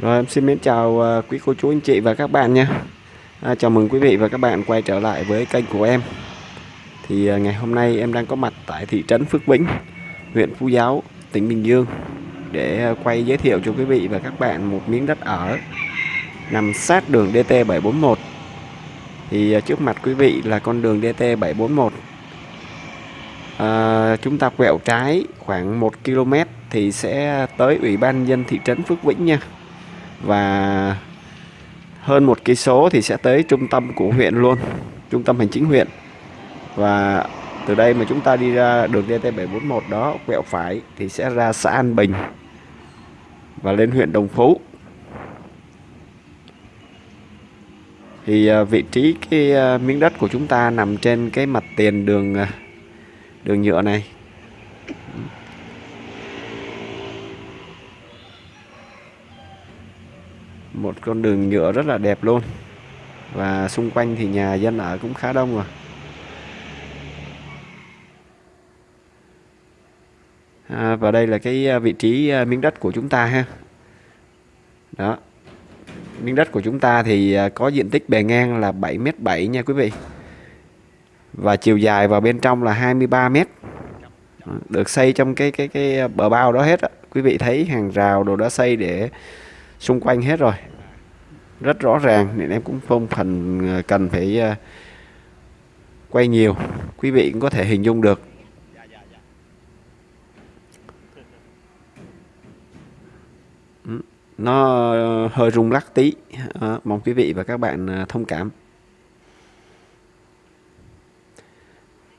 Rồi em xin mến chào à, quý cô chú anh chị và các bạn nha. À, Chào mừng quý vị và các bạn quay trở lại với kênh của em. Thì à, ngày hôm nay em đang có mặt tại thị trấn Phước Vĩnh huyện Phú Giáo, tỉnh Bình Dương Để à, quay giới thiệu cho quý vị và các bạn một miếng đất ở Nằm sát đường DT741 Thì trước mặt quý vị là con đường DT741 à, Chúng ta quẹo trái khoảng 1 km thì sẽ tới Ủy ban dân thị trấn Phước Vĩnh nha và hơn một cây số thì sẽ tới trung tâm của huyện luôn, trung tâm hành chính huyện. Và từ đây mà chúng ta đi ra đường DT741 đó, quẹo phải thì sẽ ra xã An Bình và lên huyện Đồng Phú. Thì à, vị trí cái à, miếng đất của chúng ta nằm trên cái mặt tiền đường à, đường nhựa này. Một con đường nhựa rất là đẹp luôn. Và xung quanh thì nhà dân ở cũng khá đông rồi. À, và đây là cái à, vị trí à, miếng đất của chúng ta ha. Đó. Miếng đất của chúng ta thì à, có diện tích bề ngang là 7m7 nha quý vị. Và chiều dài vào bên trong là 23m được xây trong cái cái cái bờ bao đó hết á. Quý vị thấy hàng rào đồ đã xây để xung quanh hết rồi. Rất rõ ràng nên em cũng không phần ờ, cần phải ờ, quay nhiều. Quý vị cũng có thể hình dung được. Ừ, nó hơi rung lắc tí. À, mong quý vị và các bạn thông cảm.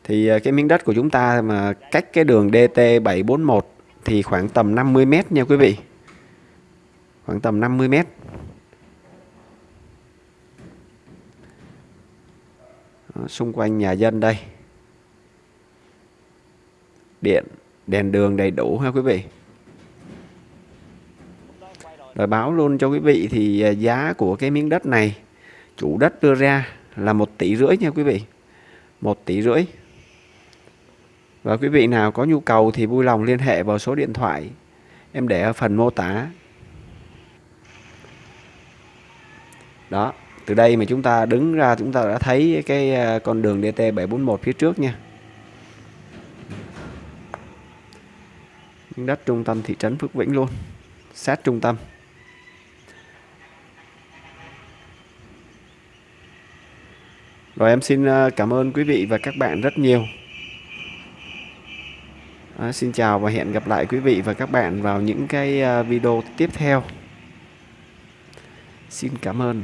Thì cái miếng đất của chúng ta mà cách cái đường DT741 thì khoảng tầm 50 mét nha quý vị khoảng tầm 50 mét. Đó, xung quanh nhà dân đây. Điện đèn đường đầy đủ ha quý vị. Rồi báo luôn cho quý vị thì à, giá của cái miếng đất này chủ đất đưa ra là một tỷ rưỡi nha quý vị. Một tỷ rưỡi. Và quý vị nào có nhu cầu thì vui lòng liên hệ vào số điện thoại em để ở phần mô tả. Đó từ đây mà chúng ta đứng ra chúng ta đã thấy cái à, con đường DT741 phía trước nha. Đất trung tâm thị trấn Phước Vĩnh luôn sát trung tâm. Rồi em xin à, cảm ơn quý vị và các bạn rất nhiều. À, xin chào và hẹn gặp lại quý vị và các bạn vào những cái à, video tiếp theo xin cảm ơn.